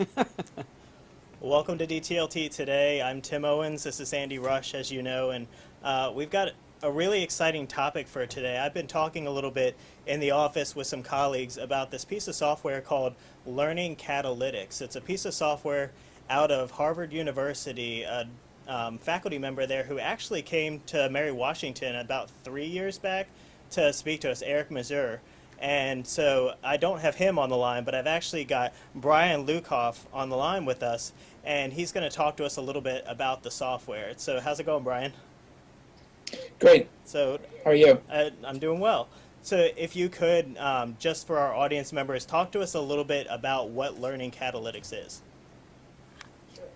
welcome to DTLT today. I'm Tim Owens. This is Andy Rush, as you know, and uh, we've got a really exciting topic for today. I've been talking a little bit in the office with some colleagues about this piece of software called Learning Catalytics. It's a piece of software out of Harvard University, a um, faculty member there who actually came to Mary Washington about three years back to speak to us, Eric Mazur. And so I don't have him on the line, but I've actually got Brian Lukoff on the line with us, and he's going to talk to us a little bit about the software. So how's it going, Brian? Great. So how are you? I, I'm doing well. So if you could, um, just for our audience members, talk to us a little bit about what Learning Catalytics is.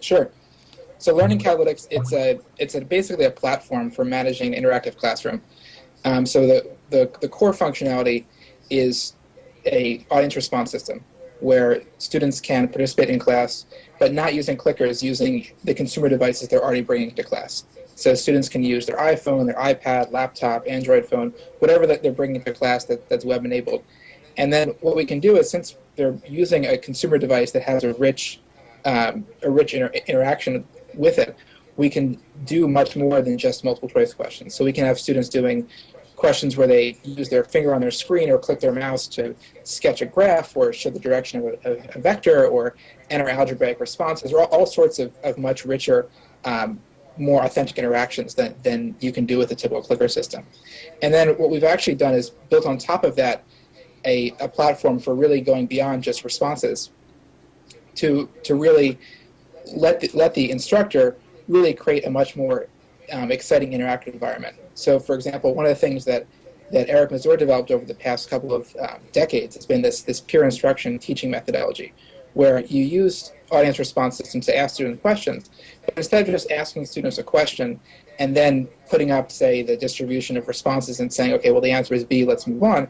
Sure. So Learning Catalytics, it's a it's a, basically a platform for managing interactive classroom. Um, so the, the, the core functionality is a audience response system where students can participate in class, but not using clickers, using the consumer devices they're already bringing to class. So students can use their iPhone, their iPad, laptop, Android phone, whatever that they're bringing to class that, that's web enabled. And then what we can do is since they're using a consumer device that has a rich, um, a rich inter interaction with it, we can do much more than just multiple choice questions. So we can have students doing questions where they use their finger on their screen or click their mouse to sketch a graph or show the direction of a, a vector or enter algebraic responses or all, all sorts of, of much richer, um, more authentic interactions than, than you can do with a typical clicker system. And then what we've actually done is built on top of that a, a platform for really going beyond just responses to, to really let the, let the instructor really create a much more um, exciting interactive environment. So for example, one of the things that, that Eric Mazur developed over the past couple of um, decades has been this, this peer instruction teaching methodology, where you use audience response systems to ask students questions, but instead of just asking students a question and then putting up, say, the distribution of responses and saying, okay, well, the answer is B, let's move on,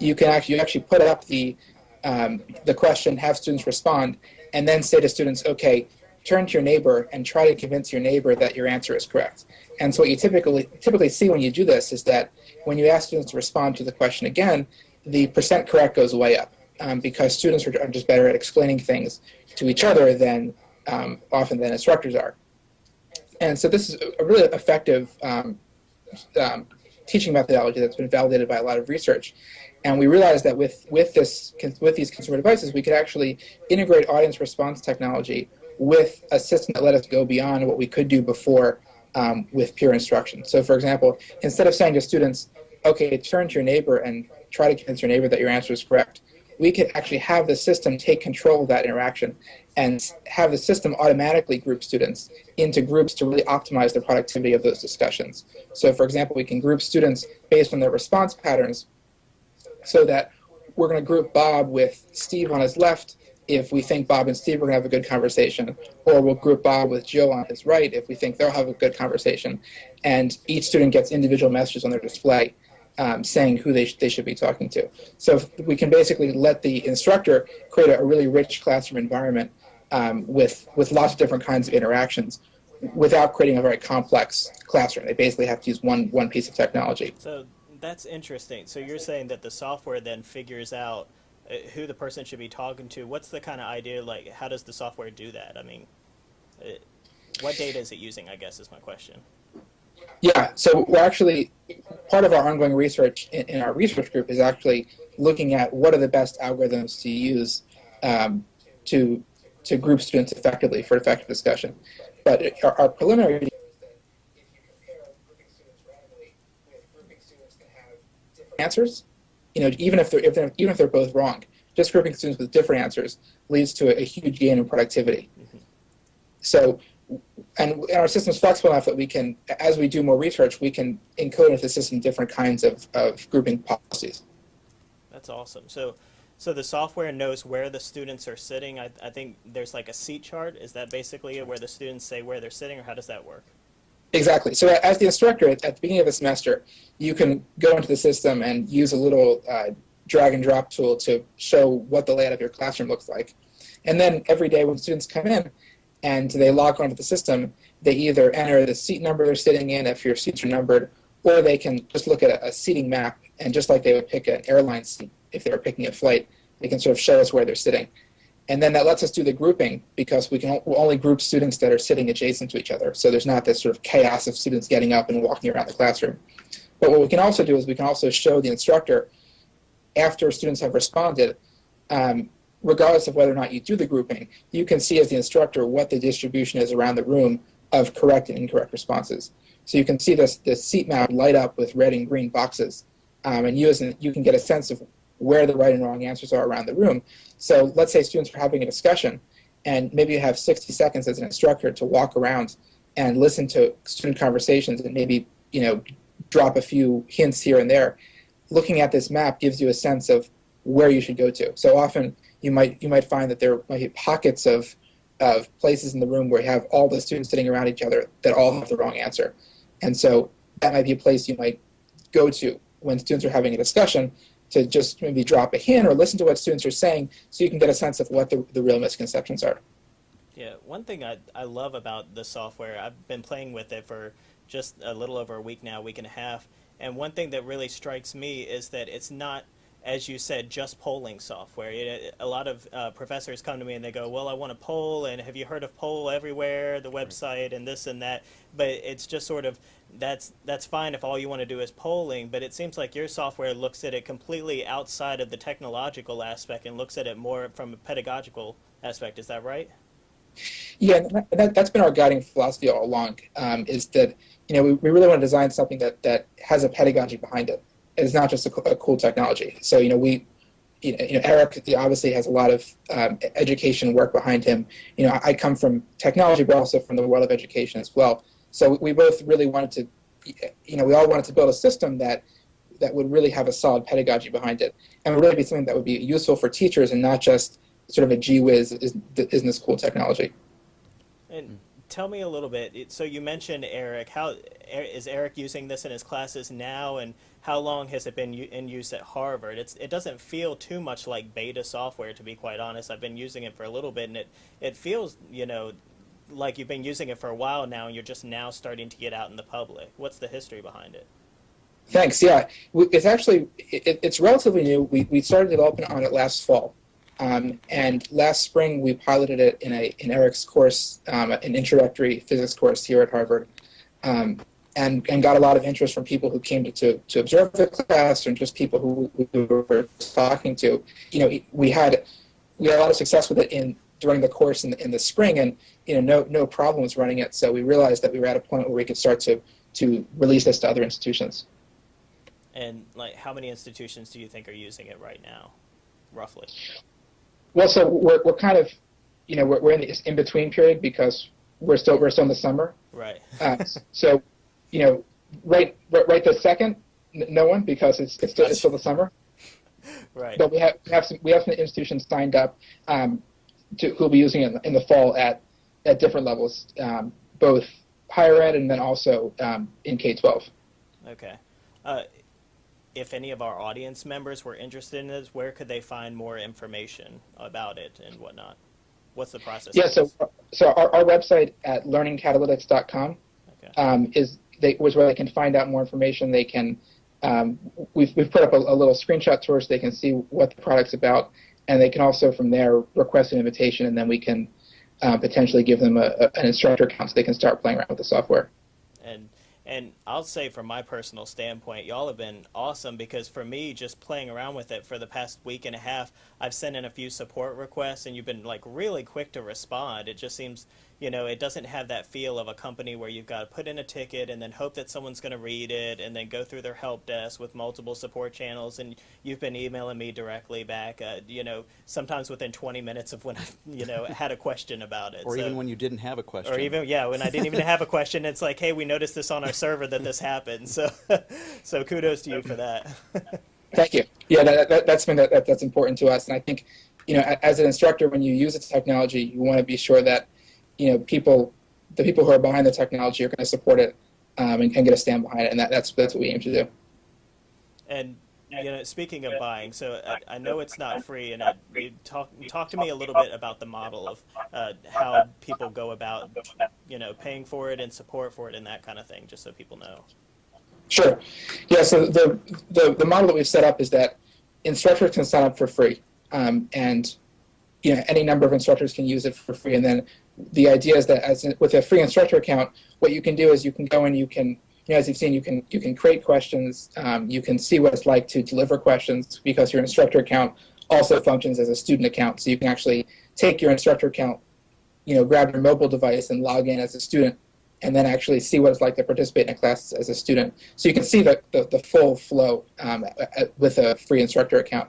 you can actually, you actually put up the, um, the question, have students respond, and then say to students, okay, turn to your neighbor and try to convince your neighbor that your answer is correct. And so what you typically typically see when you do this is that when you ask students to respond to the question again, the percent correct goes way up um, because students are just better at explaining things to each other than um, often than instructors are. And so this is a really effective um, um teaching methodology that's been validated by a lot of research. And we realized that with, with, this, with these consumer devices, we could actually integrate audience response technology with a system that let us go beyond what we could do before um, with peer instruction. So for example, instead of saying to students, okay, turn to your neighbor and try to convince your neighbor that your answer is correct, we could actually have the system take control of that interaction and have the system automatically group students into groups to really optimize the productivity of those discussions. So for example, we can group students based on their response patterns so that we're going to group Bob with Steve on his left if we think Bob and Steve are going to have a good conversation, or we'll group Bob with Joe on his right if we think they'll have a good conversation. And each student gets individual messages on their display um, saying who they, sh they should be talking to. So we can basically let the instructor create a, a really rich classroom environment um, with, with lots of different kinds of interactions without creating a very complex classroom. They basically have to use one, one piece of technology. So that's interesting. So you're saying that the software then figures out who the person should be talking to. What's the kind of idea, like, how does the software do that? I mean, it, uh, what data is it using, I guess, is my question. Yeah, so we're actually, part of our ongoing research in, in our research group is actually looking at what are the best algorithms to use um, to, to group students effectively for effective discussion. But our, our preliminary answers you know, even if they're, if they're even if they're both wrong, just grouping students with different answers leads to a, a huge gain in productivity. Mm -hmm. So, and, and, our system's flexible enough that we can, as we do more research, we can encode into the system different kinds of, of grouping policies. That's awesome. So, so the software knows where the students are sitting. I, I think there's like a seat chart. Is that basically where the students say where they're sitting, or how does that work? Exactly. So as the instructor, at, the beginning of the semester, you can go into the system and use a little uh, drag and drop tool to show what the layout of your classroom looks like. And then every day when students come in and they log onto the system, they either enter the seat number they're sitting in if your seats are numbered, or they can just look at a, a seating map and just like they would pick an airline seat if they were picking a flight, they can sort of show us where they're sitting. And then that lets us do the grouping because we can only group students that are sitting adjacent to each other. So there's not this sort of chaos of students getting up and walking around the classroom. But what we can also do is we can also show the instructor after students have responded, um, regardless of whether or not you do the grouping, you can see as the instructor what the distribution is around the room of correct and incorrect responses. So you can see this the seat map light up with red and green boxes, um, and you as an, you can get a sense of where the right and wrong answers are around the room. So let's say students are having a discussion, and maybe you have 60 seconds as an instructor to walk around and listen to student conversations and maybe you know drop a few hints here and there. Looking at this map gives you a sense of where you should go to. So often you might you might find that there might be pockets of of places in the room where you have all the students sitting around each other that all have the wrong answer. And so that might be a place you might go to when students are having a discussion to just maybe drop a hint or listen to what students are saying so you can get a sense of what the, the real misconceptions are. Yeah, one thing I, I love about the software, I've been playing with it for just a little over a week now, week and a half, and one thing that really strikes me is that it's not, as you said, just polling software. It, a lot of uh, professors come to me and they go, "Well, I want to poll, and have you heard of Poll Everywhere, the website, and this and that?" But it's just sort of that's that's fine if all you want to do is polling. But it seems like your software looks at it completely outside of the technological aspect and looks at it more from a pedagogical aspect. Is that right? Yeah, that, that, that's been our guiding philosophy all along. Um, is that you know we, we really want to design something that that has a pedagogy behind it. It's not just a, a cool technology. So you know we. You know, you know, Eric obviously has a lot of um, education work behind him. You know, I, I come from technology, but also from the world of education as well. So we both really wanted to, you know, we all wanted to build a system that that would really have a solid pedagogy behind it, and would really be something that would be useful for teachers and not just sort of a gee whiz is, isn't this cool technology. And tell me a little bit. So you mentioned Eric. How E- Eric using this in his classes now, and how long has it been in use at Harvard? It's it doesn't feel too much like beta software, to be quite honest. I've been using it for a little bit, and it it feels you know like you've been using it for a while now, and you're just now starting to get out in the public. What's the history behind it? Thanks. Yeah, it's actually it, it's relatively new. We, we started developing on it last fall, um, and last spring we piloted it in a in Eric's course, um, an introductory physics course here at Harvard, um, and and got a lot of interest from people who came to to, to observe the class, and just people who, who we were talking to. You know, we had we had a lot of success with it in during the course in the, in the spring, and you know no no problems running it. So we realized that we were at a point where we could start to to release this to other institutions. And like, how many institutions do you think are using it right now, roughly? Well, so we're, we're kind of, you know, we're, we're in the in between period because we're still we're still in the summer. Right. Uh, so, you know, right right, right this second, no one because it's it's still, it's still the summer. right. But we have we have some we have some institutions signed up um, to who'll be using it in the, in the fall at at different levels, um, both higher ed and then also um, in K twelve. Okay. Uh, if any of our audience members were interested in this, where could they find more information about it and whatnot? What's the process? Yeah. So so our, our website at learningcatalytics.com Okay. um, is they, was where they can find out more information. They can um, we've we've put up a, a little screenshot tour so they can see what the product's about, and they can also from there request an invitation, and then we can uh, potentially give them a, a, an instructor account so they can start playing around with the software. And and I'll say from my personal standpoint, y'all have been awesome because for me, just playing around with it for the past week and a half, I've sent in a few support requests and you've been like really quick to respond. It just seems, you know, it doesn't have that feel of a company where you've got to put in a ticket and then hope that someone's going to read it and then go through their help desk with multiple support channels. And you've been emailing me directly back, uh, you know, sometimes within 20 minutes of when I, you know, had a question about it. Or So- even when you didn't have a question. or even yeah, when I didn't even have a question, it's like, hey, we noticed this on our server that this happened. So, so kudos to you for that. Thank you. Yeah, that, that, that's been that, that, that's important to us, and I think you know as an instructor, when you use the technology, you want to be sure that you know people, the people who are behind the technology, are going to support it um, and, and get a stand behind it, and that, that's that's what we aim to do. And you know, speaking of buying, so I, I know it's not free, and I, you talk talk to me a little bit about the model of uh, how people go about, you know, paying for it and support for it and that kind of thing, just so people know. Sure. Yeah. So the the, the model that we've set up is that instructors can sign up for free, um, and you know any number of instructors can use it for free. And then the idea is that as with a free instructor account, what you can do is you can go and you can you know, as you've seen, you can you can create questions. Um, you can see what it's like to deliver questions because your instructor account also functions as a student account. So you can actually take your instructor account, you know, grab your mobile device and log in as a student, and then actually see what it's like to participate in a class as a student. So you can see the, the, the full flow um, with a free instructor account.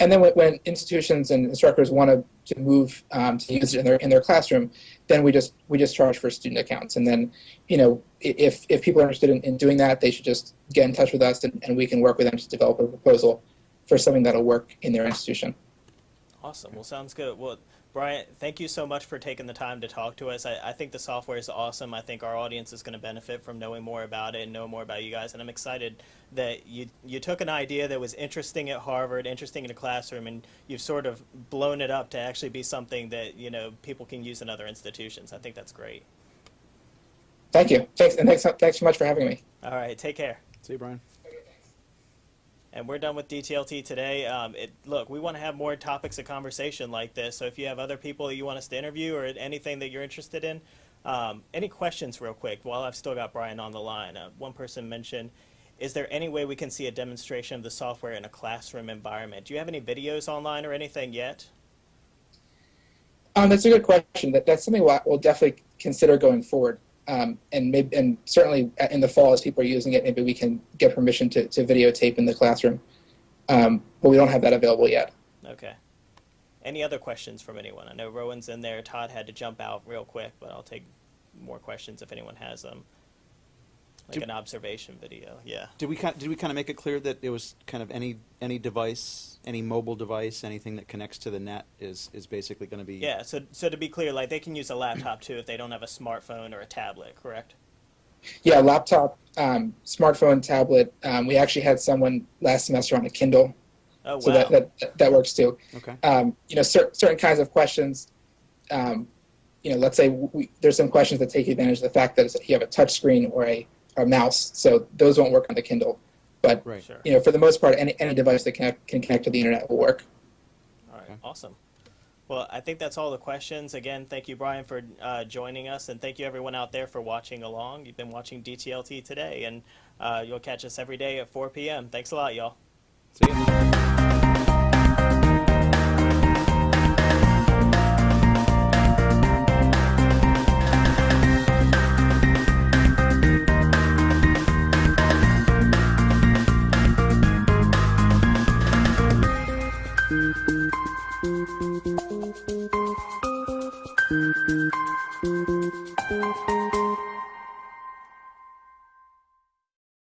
And then when, institutions and instructors want to, to move um, to use it in their in their classroom, then we just we just charge for student accounts. And then, you know, if if people are interested in, in doing that, they should just get in touch with us, and, and we can work with them to develop a proposal for something that'll work in their institution. Awesome. Well, sounds good. Well, Brian, thank you so much for taking the time to talk to us. I, I think the software is awesome. I think our audience is going to benefit from knowing more about it and know more about you guys. And I'm excited that you you took an idea that was interesting at Harvard, interesting in a classroom, and you've sort of blown it up to actually be something that you know people can use in other institutions. I think that's great. Thank you. Thanks, and thanks, thanks so much for having me. All right. Take care. See you, Brian. And we're done with DTLT today. Um, it, look, we want to have more topics of conversation like this. So if you have other people that you want us to interview or anything that you're interested in, um, any questions real quick while I've still got Brian on the line. Uh, one person mentioned, is there any way we can see a demonstration of the software in a classroom environment? Do you have any videos online or anything yet? Um, that's a good question. That, that's something we'll, we'll definitely consider going forward. Um, and maybe and certainly in the fall as people are using it, maybe we can get permission to, to videotape in the classroom. Um, but we don't have that available yet. Okay. Any other questions from anyone? I know Rowan's in there. Todd had to jump out real quick, but I'll take more questions if anyone has them. Like Did- an observation video. Yeah. Did we kind, did we kind of make it clear that it was kind of any, any device, any mobile device, anything that connects to the net is, is basically going to be? Yeah. So so to be clear, like they can use a laptop too if they don't have a smartphone or a tablet, correct? Yeah, laptop, um, smartphone, tablet. Um, we actually had someone last semester on a Kindle, Oh wow. so that, that that works too. Okay. Um, you know, cer- certain kinds of questions. Um, you know, let's say we, there's some questions that take advantage of the fact that you have a touch screen or a, or a mouse, so those won't work on the Kindle. But Right. Sure. you know, for the most part, any any device that can can connect to the internet will work. All right, Okay. awesome. Well, I think that's all the questions. Again, thank you, Brian, for uh, joining us, and thank you, everyone out there, for watching along. You've been watching DTLT today, and uh, you'll catch us every day at 4 p.m. Thanks a lot, y'all. See ya.